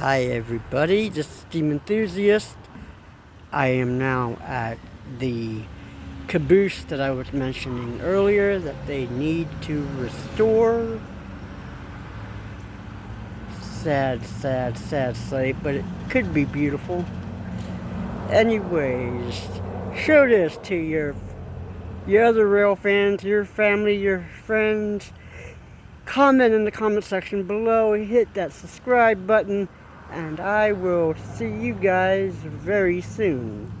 Hi everybody, this is Steam Enthusiast. I am now at the caboose that I was mentioning earlier that they need to restore. Sad, sad, sad sight, but it could be beautiful. Anyways, show this to your your other rail fans, your family, your friends. Comment in the comment section below, hit that subscribe button, and I will see you guys very soon.